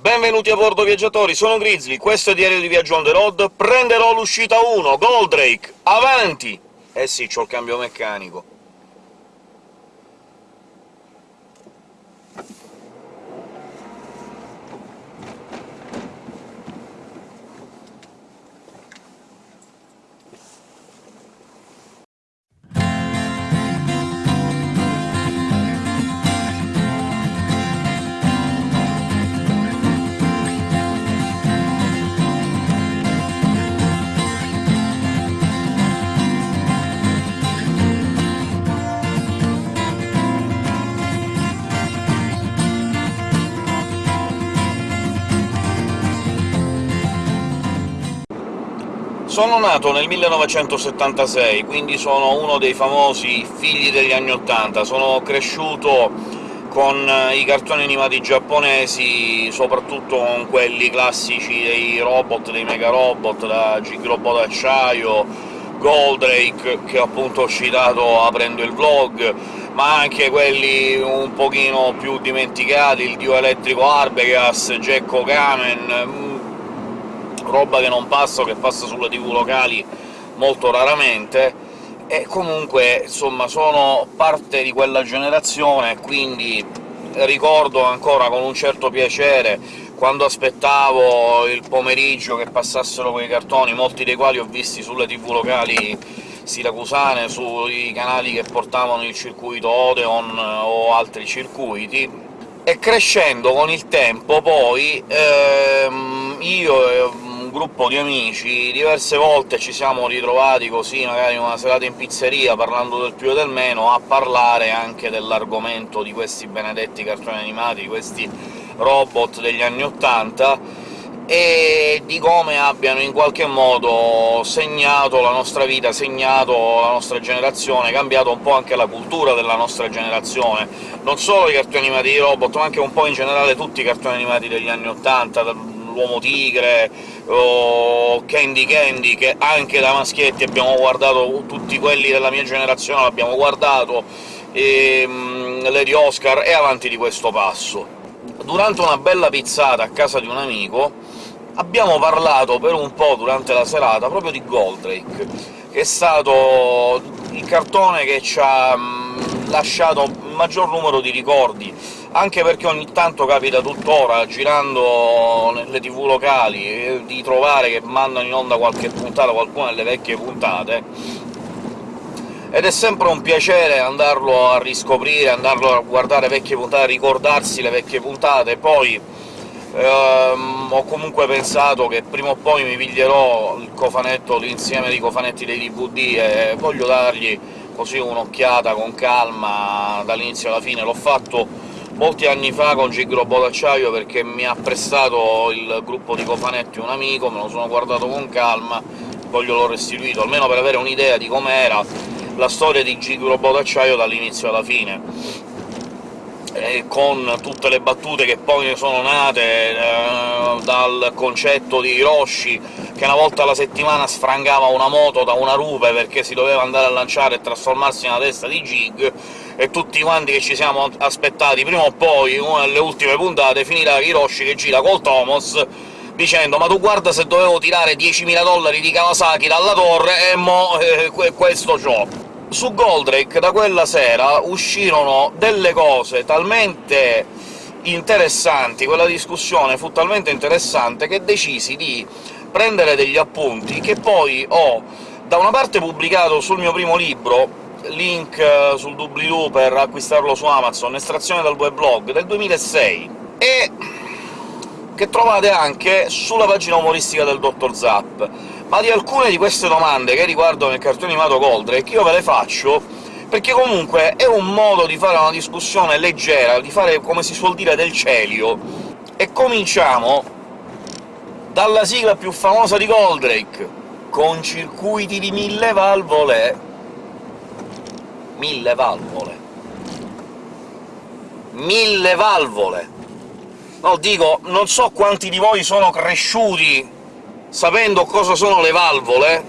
Benvenuti a bordo viaggiatori, sono Grizzly, questo è Diario di Viaggio on the road, prenderò l'uscita 1, Goldrake, avanti! Eh sì, c'ho il cambio meccanico. Sono nato nel 1976, quindi sono uno dei famosi figli degli anni '80. Sono cresciuto con i cartoni animati giapponesi, soprattutto con quelli classici dei robot, dei Mega Robot, da Gigrobo d'acciaio, Goldrake, che appunto ho citato aprendo il vlog, ma anche quelli un pochino più dimenticati, il dio elettrico Arbegas, Gekko Kamen roba che non passa o che passa sulle tv locali molto raramente, e comunque, insomma, sono parte di quella generazione, quindi ricordo ancora con un certo piacere quando aspettavo il pomeriggio che passassero quei cartoni, molti dei quali ho visti sulle tv locali siracusane, sui canali che portavano il circuito Odeon o altri circuiti, e crescendo con il tempo poi ehm, io gruppo di amici, diverse volte ci siamo ritrovati così, magari in una serata in pizzeria, parlando del più e del meno, a parlare anche dell'argomento di questi benedetti cartoni animati, questi robot degli anni '80, e di come abbiano in qualche modo segnato la nostra vita, segnato la nostra generazione, cambiato un po' anche la cultura della nostra generazione. Non solo i cartoni animati di robot, ma anche un po' in generale tutti i cartoni animati degli anni '80, l'Uomo Tigre, o Candy Candy, che anche da maschietti abbiamo guardato, tutti quelli della mia generazione l'abbiamo guardato, e um, Lady Oscar, e avanti di questo passo. Durante una bella pizzata a casa di un amico abbiamo parlato per un po' durante la serata proprio di Goldrake, che è stato il cartone che ci ha lasciato il maggior numero di ricordi, anche perché ogni tanto capita tuttora, girando nelle tv locali, di trovare che mandano in onda qualche puntata, qualcuna delle vecchie puntate, ed è sempre un piacere andarlo a riscoprire, andarlo a guardare vecchie puntate, ricordarsi le vecchie puntate, poi ehm, ho comunque pensato che prima o poi mi piglierò il cofanetto, l'insieme di cofanetti dei DVD e voglio dargli così un'occhiata con calma dall'inizio alla fine. L'ho fatto molti anni fa con Gigrobo d'acciaio perché mi ha prestato il gruppo di cofanetti un amico, me lo sono guardato con calma, poi gliel'ho restituito, almeno per avere un'idea di com'era la storia di Gigrobo d'acciaio dall'inizio alla fine. Con tutte le battute che poi ne sono nate, eh, dal concetto di Hiroshi, che una volta alla settimana sfrangava una moto da una rupe perché si doveva andare a lanciare e trasformarsi nella testa di Jig, e tutti quanti che ci siamo aspettati prima o poi, in una delle ultime puntate, finirà Hiroshi che gira col Tomos, dicendo «Ma tu guarda se dovevo tirare 10.000 dollari di Kawasaki dalla torre, e mo eh, questo c'ho!» su Goldrake da quella sera uscirono delle cose talmente interessanti, quella discussione fu talmente interessante che decisi di prendere degli appunti, che poi ho da una parte pubblicato sul mio primo libro, link eh, sul doobly-doo per acquistarlo su Amazon, estrazione dal weblog, del 2006, e che trovate anche sulla pagina umoristica del Dr. Zap ma di alcune di queste domande che riguardano il cartone animato Goldrake io ve le faccio perché comunque è un modo di fare una discussione leggera, di fare, come si suol dire, del celio. E cominciamo dalla sigla più famosa di Goldrake, con circuiti di mille valvole. Mille valvole. Mille valvole! No, dico, non so quanti di voi sono cresciuti sapendo cosa sono le valvole...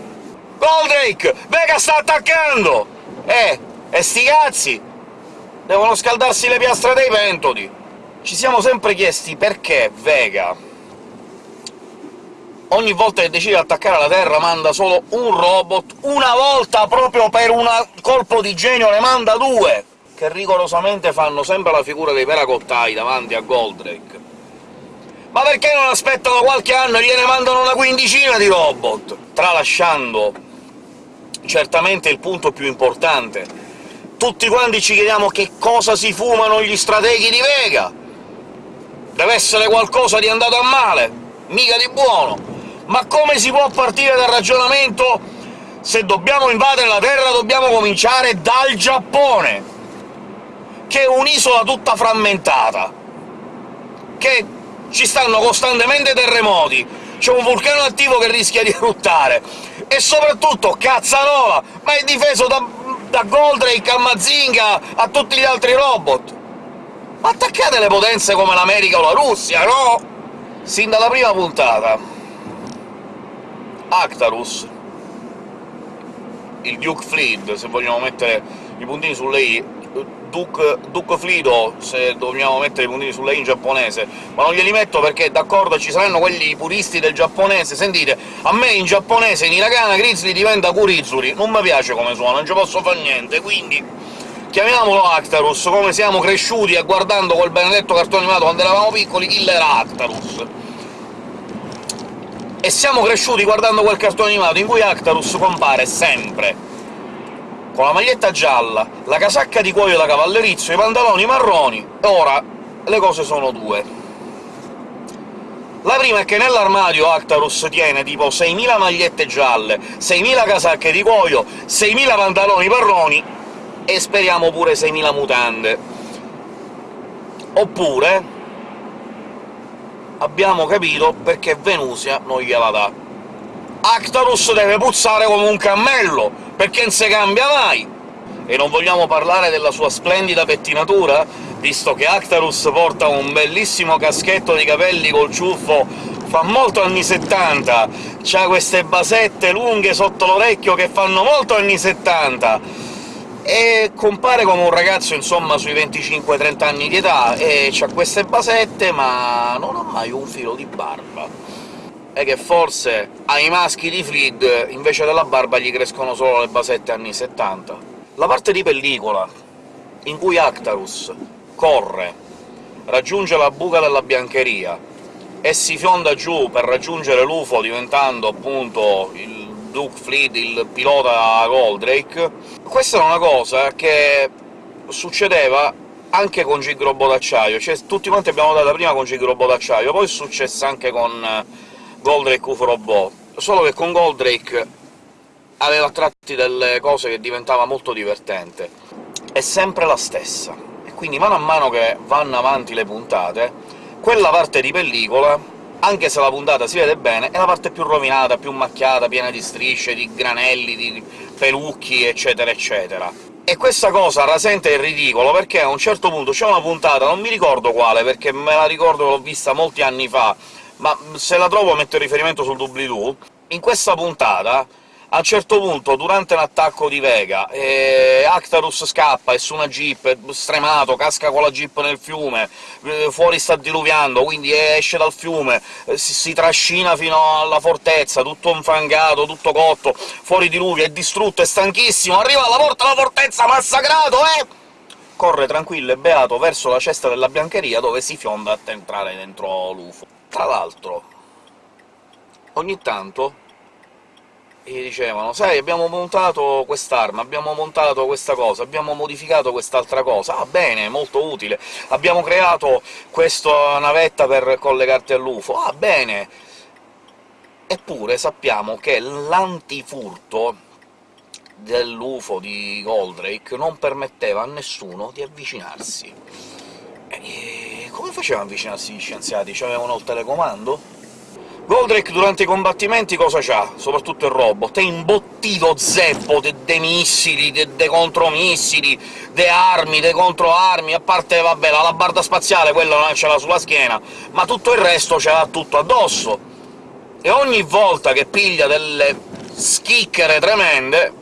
Goldrake! Vega sta attaccando! Eh, e sti cazzi! Devono scaldarsi le piastre dei pentoli! Ci siamo sempre chiesti perché Vega ogni volta che decide di attaccare la Terra manda solo un robot, una volta proprio per un colpo di genio ne manda due, che rigorosamente fanno sempre la figura dei peracottai davanti a Goldrake. Ma perché non aspettano qualche anno e gliene mandano una quindicina di robot? Tralasciando certamente il punto più importante, tutti quanti ci chiediamo che cosa si fumano gli strateghi di Vega! Deve essere qualcosa di andato a male, mica di buono! Ma come si può partire dal ragionamento se dobbiamo invadere la Terra dobbiamo cominciare dal Giappone, che è un'isola tutta frammentata, che ci stanno costantemente terremoti, c'è un vulcano attivo che rischia di eruttare, e soprattutto, cazzanola, ma è difeso da, da Goldrake a Mazinga a tutti gli altri robot! Ma attaccate le potenze come l'America o la Russia, no? Sin dalla prima puntata Actarus, il Duke Fleet, se vogliamo mettere i puntini sulle i, Duke, Duke Flido, se dobbiamo mettere i puntini sulle i in giapponese, ma non glieli metto perché, d'accordo, ci saranno quelli puristi del giapponese, sentite, a me in giapponese in hiragana Grizzly diventa Kurizuri, non mi piace come suona, non ci posso fare niente, quindi chiamiamolo Actarus, come siamo cresciuti a guardando quel benedetto cartone animato quando eravamo piccoli, Killer Actarus e siamo cresciuti guardando quel cartone animato in cui Actarus compare sempre con la maglietta gialla, la casacca di cuoio da cavallerizzo, i pantaloni marroni, e ora le cose sono due. La prima è che nell'armadio Actarus tiene tipo 6.000 magliette gialle, 6.000 casacche di cuoio, 6.000 pantaloni marroni e speriamo pure 6.000 mutande. Oppure abbiamo capito perché Venusia non gliela dà. Actarus deve puzzare come un cammello, perché non si cambia mai! E non vogliamo parlare della sua splendida pettinatura? Visto che Actarus porta un bellissimo caschetto di capelli col ciuffo fa molto anni 70, c'ha queste basette lunghe sotto l'orecchio che fanno molto anni 70, e compare come un ragazzo, insomma, sui 25-30 anni di età, e c'ha queste basette, ma non ha mai un filo di barba. E che forse ai maschi di Fleet, invece della barba, gli crescono solo le basette anni 70. La parte di pellicola in cui Actarus corre, raggiunge la buca della biancheria e si fionda giù per raggiungere l'UFO, diventando appunto il Duke Fleet, il pilota Goldrake. Questa è una cosa che succedeva anche con Gigrobo d'acciaio, cioè tutti quanti abbiamo dato prima con Gigrobo d'acciaio, poi è successo anche con eh, Goldrake UFO Robot, solo che con Goldrake aveva tratti delle cose che diventava molto divertente. È sempre la stessa, e quindi mano a mano che vanno avanti le puntate, quella parte di pellicola anche se la puntata si vede bene, è la parte più rovinata, più macchiata, piena di strisce, di granelli, di pelucchi, eccetera eccetera. E questa cosa rasenta il ridicolo, perché a un certo punto c'è una puntata, non mi ricordo quale, perché me la ricordo che l'ho vista molti anni fa, ma se la trovo metto il riferimento sul doobly-doo, in questa puntata a un certo punto, durante l'attacco di Vega, eh, Actarus scappa, è su una jeep, è stremato, casca con la jeep nel fiume, eh, fuori sta diluviando, quindi esce dal fiume, eh, si, si, trascina fino alla fortezza, tutto infangato, tutto cotto, fuori diluvio, è distrutto, è stanchissimo, arriva alla porta della fortezza, massacrato, eh! Corre tranquillo e beato verso la cesta della biancheria, dove si fionda a entrare dentro l'UFO. Tra l'altro, ogni tanto gli dicevano «Sai, abbiamo montato quest'arma, abbiamo montato questa cosa, abbiamo modificato quest'altra cosa, ah bene, molto utile, abbiamo creato questa navetta per collegarti all'UFO, ah bene!» Eppure sappiamo che l'antifurto dell'UFO di Goldrake non permetteva a nessuno di avvicinarsi. E come facevano ad avvicinarsi gli scienziati? C'avevano il telecomando? Goldrake durante i combattimenti cosa c'ha? Soprattutto il robot. È imbottito zeppo de, de missili, de, de contromissili, de armi, de controarmi, a parte, vabbè, la labarda spaziale, quella ce l'ha sulla schiena, ma tutto il resto ce l'ha tutto addosso. E ogni volta che piglia delle schicchere tremende,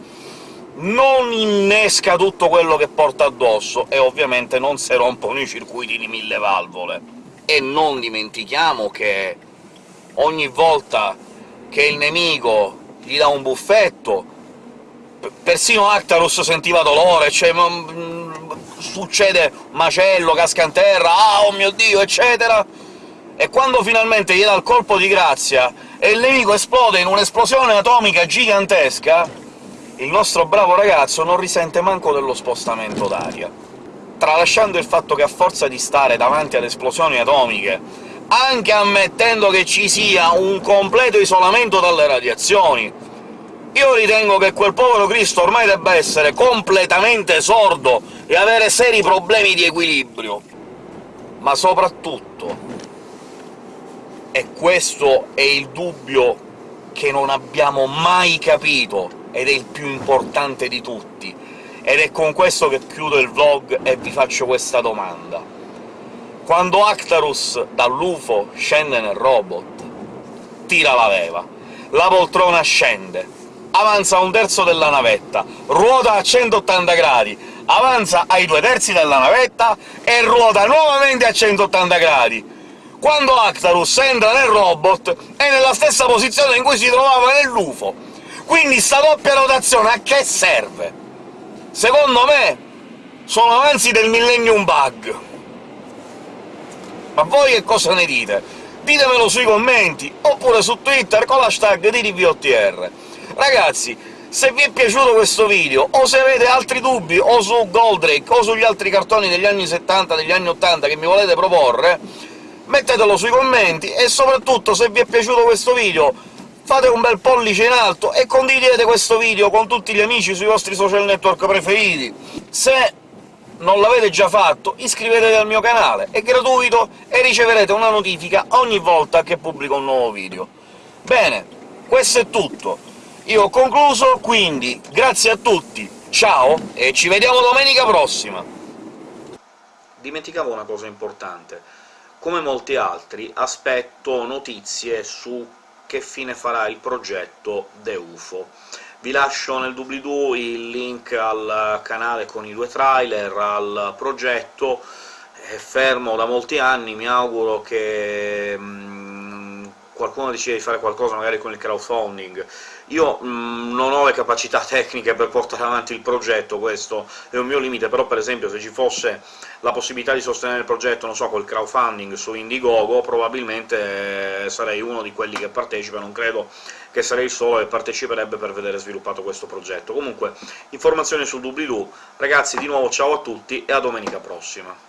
non innesca tutto quello che porta addosso, e ovviamente non si rompono i circuiti di mille valvole. E non dimentichiamo che ogni volta che il nemico gli dà un buffetto, persino Actarus sentiva dolore, cioè succede macello, casca in terra, «Ah, oh mio Dio!» eccetera, e quando finalmente gli dà il colpo di grazia e il nemico esplode in un'esplosione atomica gigantesca, il nostro bravo ragazzo non risente manco dello spostamento d'aria. Tralasciando il fatto che a forza di stare davanti ad esplosioni atomiche, anche ammettendo che ci sia un completo isolamento dalle radiazioni, io ritengo che quel povero Cristo ormai debba essere completamente sordo e avere seri problemi di equilibrio. Ma soprattutto, e questo è il dubbio che non abbiamo mai capito, ed è il più importante di tutti, ed è con questo che chiudo il vlog e vi faccio questa domanda. Quando Actarus dall'UFO scende nel robot, tira la leva, la poltrona scende, avanza un terzo della navetta, ruota a 180 gradi, avanza ai due terzi della navetta e ruota nuovamente a 180 gradi. Quando Actarus entra nel robot è nella stessa posizione in cui si trovava nell'UFO, quindi sta doppia rotazione a che serve? Secondo me sono avanzi del Millennium Bug. Ma voi che cosa ne dite? Ditemelo sui commenti, oppure su Twitter con l'hashtag DDVOTR. Ragazzi, se vi è piaciuto questo video, o se avete altri dubbi o su Goldrake o sugli altri cartoni degli anni 70, degli anni 80 che mi volete proporre, mettetelo sui commenti, e soprattutto, se vi è piaciuto questo video, fate un bel pollice in alto e condividete questo video con tutti gli amici sui vostri social network preferiti. Se non l'avete già fatto, iscrivetevi al mio canale, è gratuito e riceverete una notifica ogni volta che pubblico un nuovo video. Bene, questo è tutto. Io ho concluso, quindi grazie a tutti, ciao e ci vediamo domenica prossima! Dimenticavo una cosa importante. Come molti altri, aspetto notizie su che fine farà il progetto The UFO. Vi lascio nel doobly-doo il link al canale con i due trailer, al progetto, è fermo da molti anni, mi auguro che mh, qualcuno decida di fare qualcosa magari con il crowdfunding. Io mh, non ho le capacità tecniche per portare avanti il progetto, questo è un mio limite, però per esempio se ci fosse la possibilità di sostenere il progetto, non so, col crowdfunding su Indiegogo, probabilmente eh, sarei uno di quelli che partecipa, non credo che sarei il solo che parteciperebbe per vedere sviluppato questo progetto. Comunque, informazioni sul doobly-doo. Ragazzi, di nuovo ciao a tutti e a domenica prossima!